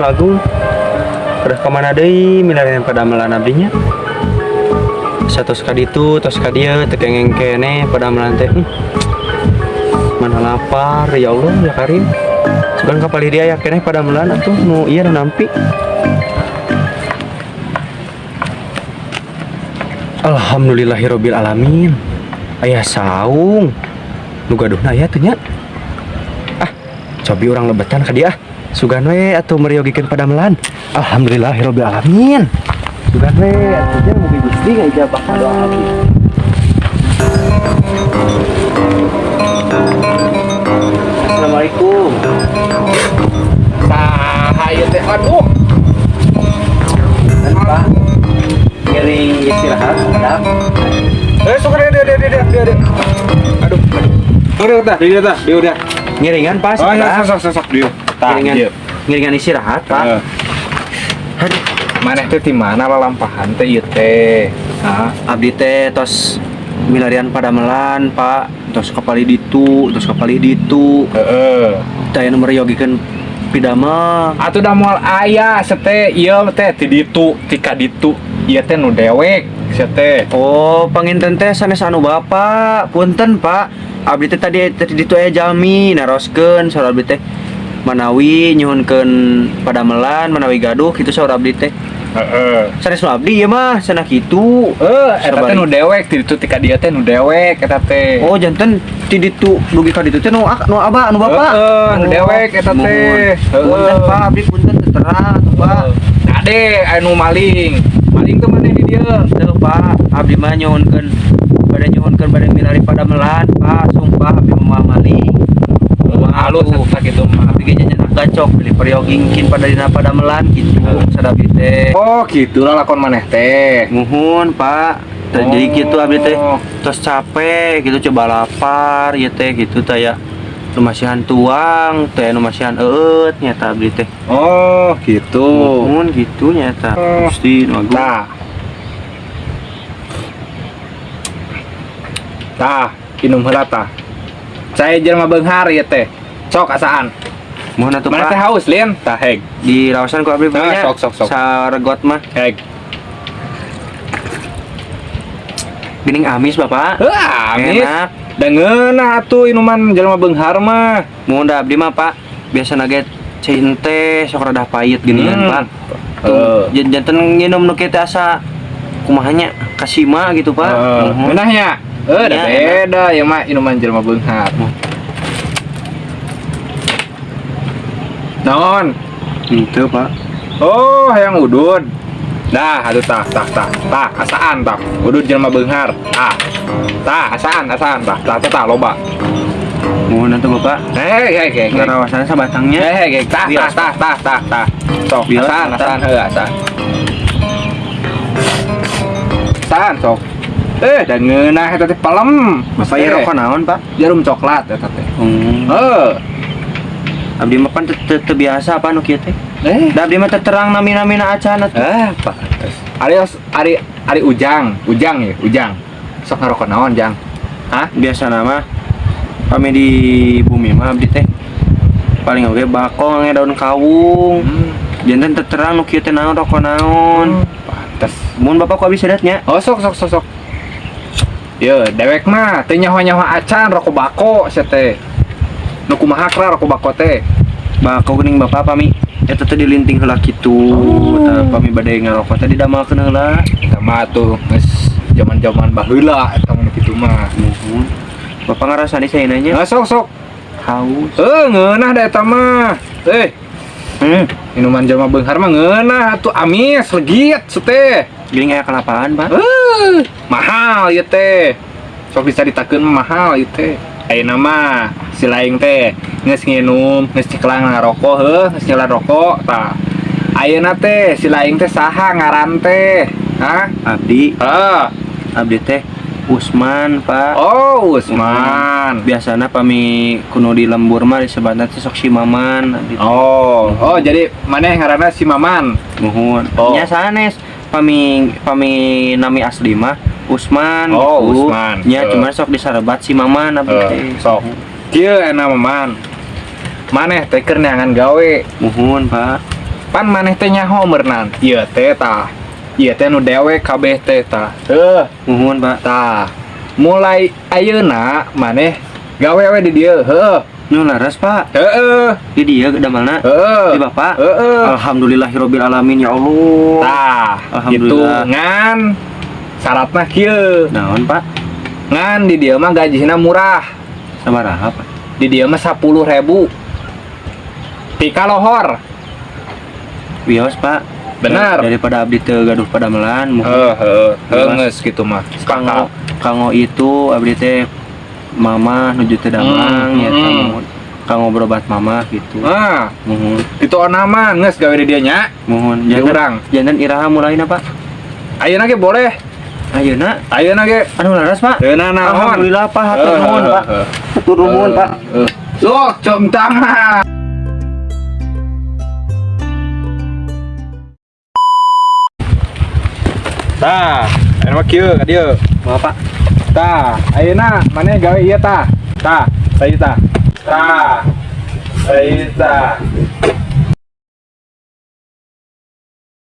agung udah ke mana deh milarian pada melan abdinya? Satu sekali itu tos dia tekengeng kene pada melantai hmm. mana lapar ya Allah ya Karim. Sekarang kapal dia ya kene pada melan atuh nu iya nu nampi. Alhamdulillahirabbil alamin ayah saung. Nu gaduhna aya teh nya. Ah cobi orang lebetan ka dia sugan we atuh meriogikeun pada melan Alhamdulillahirabbil alamin sugan we atuh nya mugi Gusti ngajabah doa abdi Assalamualaikum Saha ieu teh aduh. Pak ngiring istirahat ada Eh sok dia dia dia dia dia. dia. Aduh. Udah udah dia dah dia udah. ngiringan Pak Oh ya sekarang. sok sok sok dia. ngiringan, ngiringan istirahat pak. Eh. Aduh, mana itu di mana lalampahan teh ieu teh? Nah, abdi teh tos milarian pada melan pak. Tos kapali ditu tos kapali ditu heeh. Uh, uh. nomor yogikan pidama. Atuh da moal aya sete ieu teh ti ditu tika ditu. Ieu teh nu dewek sete oh panginten teh sanes anu bapak. Punten pak. Abdi teh tadi tadi ditu aya jalmi naroskeun soal abdi teh. Manawi nyuhunkeun pada melan manawi gaduh kitu saur abdi teh. Nu abdi ya mah cenah kitu. Eh, nu dewek ti ditu ti ka dieu teh nu dewek teh. oh janten ti ditu dugi ka ditu teh nu nu abah nu bapak Heeh, nu Oh, dewek eta teh. punten pak abdi punten teu terang pak Ade anu maling. Maling tuh mana di dia? Tuh Pak, abdi mah nyuhunkeun pada nyuhunkeun pada milari pada melan, Pak. Sumpah abdi mah maling. Halus eta kitu mah. Ge nyenak gacok beli periogingkin pada dina pada melan gitu. Sadabi teh. Oh, gitu lah lakon maneh teh. Muhun, Pak. Oh. Jadi gitu abdi teh terus capek gitu coba lapar ya teh gitu teh ya lumasihan tuang teh lumasihan eut nyata abdi teh Oh, gitu. muhun gitu nyata Oh. Gusti nu agung. Nah. Tah, inum heula tah. Saya jelema beunghar ya teh. Sok asaan. muhun atuh Mana teh Pak haus, Lin? Tah, heg. di rawasan ku abdi Ah, banyak sok, sok, sok. saregot mah Heg. Gening amis bapak Heuh, amis. Enak Da ngeunah atuh inuman jelema beunghar mah. Mau da abdi mah pak Biasa naget cinte sok rada pahit ginian Hmm. pak Eh. Tuh jan- janten nginum nu kitu asa kumahanya kasima gitu pak Heeh. Muhun. Ngeunahnya. Eh, da Iya, beda ya mah inuman jelema beunghar. Naon? Gitu pak Oh, yang udud. Dah, aduh tah, tah, tah, tah, asaan tah. Udud jelema beunghar. Tah. Tah, asaan, asaan tah. Tah, tah, tah, loba. Mohon nanti bapak Hei, hei, hei, hei. Ngarawasan sabatangnya Hei, hei, hei, tah, tah, tah, tah, tah, tah. Sok, asaan, asaan, heuh, asaan. Asaan, sok. Eh, dan ngeunah eta teh palem. Bapak ya rokok naon pak Jarum coklat eta teh. Hmm. Heuh. Abdi mah kan teu- teu teu biasa apa nu kieu teh Eh, Da abdi mah teu terang nami-namina acan atuh Eh, Pak. Ari Ari Ari Ujang, Ujang ya, Ujang. Sok ngerokok naon, Jang? Hah? biasa nama kami di bumi mah abdi teh paling oge bakong nge daun kawung Hmm, jantan terterang nu kieu teh naon rokok naon pantes. mun bapak kok bisa nya Oh, sok sok sok sok. Yo, dewek mah teh nyawa-nyawa acan rokok bako sia teh. Nu kumaha kra rokok bako teh? bakau geuning bapak pami eta teh dilinting heula kitu Oh. pami bade ngarokok teh didamelkeun heula Eta mah tuh geus zaman-zaman baheula eta kitu mah. Bapak ngarasa di saya nanya Nah, sok sok. haus Eh, ngeunah da eta mah. Eh, hmm minuman jelema beunghar mah ngeunah atuh amis legit teh. geuning aya kelapaan pak Eh, mahal ya teh. Sok mah mahal ieu teh. Ayeuna mah si laing teh geus nginum, geus ciklang ngarokok geus nyelan rokok tah. Ayeuna teh si laing teh saha ngaran teh? Hah? abdi Heeh. abdi teh Usman pak Oh, Usman. biasana pami kuno di lembur mah teh sok si maman abdi teh. Oh, oh jadi mana yang ngaranna si Maman? Nuhun. Oh. Nya sanes pami pami nami asli mah Usman Oh, gitu. Usman. Eh. cuma sok disarebat si Maman abdi Eh, teh. sok. Kieu enak Maman. Maneh teh keur neangan gawe. Muhun, Pak. pan maneh teh nyaho meurnan ieu teh tah ieu teh nu dewek kabeh teh tah Muhun pak tah mulai ayeuna maneh gawe we di dieu heuh Nu laras pak heueuh Di dia damalna heueuh Di bapak heueuh Alhamdulillahirabbil alamin ya Allah tah gitu Alhamdulillah. Ngan syaratna kieu. Naon pak? Ngan di dieu mah gajina murah. Sabaraha pak di dieu mah 10.000 tika lohor. Wios pak. Benar. Daripada abdi teu gaduh pada melan Mas. geus gitu mah. Kango Kango itu abdi teh mama nuju teu damang Hmm, ya hmm. kango Kango berobat mama gitu. Ah. Muhun. Itu onaman geus gawe di dieu nya Muhun. Di urang. Jangan iraha mulainya pak. Ayeuna ge boleh Ayeuna ayeuna ge Anu laras pak Ayeuna naon Alhamdulillah pak hatur nuhun pak Hatur nuhun pak Sok, com tangan. Tah, mah kieu ka dieu. Mau pak Tah, ayeuna maneh gawe ieu tah. Tah, saeuy tah. Tah. Saeuy tah.